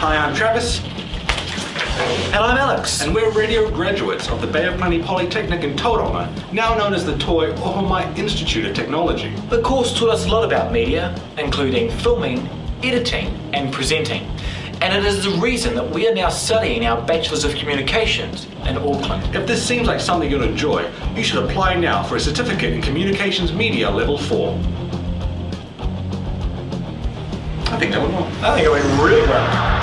Hi, I'm Travis. And I'm Alex. And we're radio graduates of the Bay of Plenty Polytechnic in Tauranga, now known as the Toi Ohomai Institute of Technology. The course taught us a lot about media, including filming, editing, and presenting. And it is the reason that we are now studying our Bachelor's of Communications in Auckland. If this seems like something you'll enjoy, you should apply now for a certificate in Communications Media Level 4. I think that went well. I think it went really well.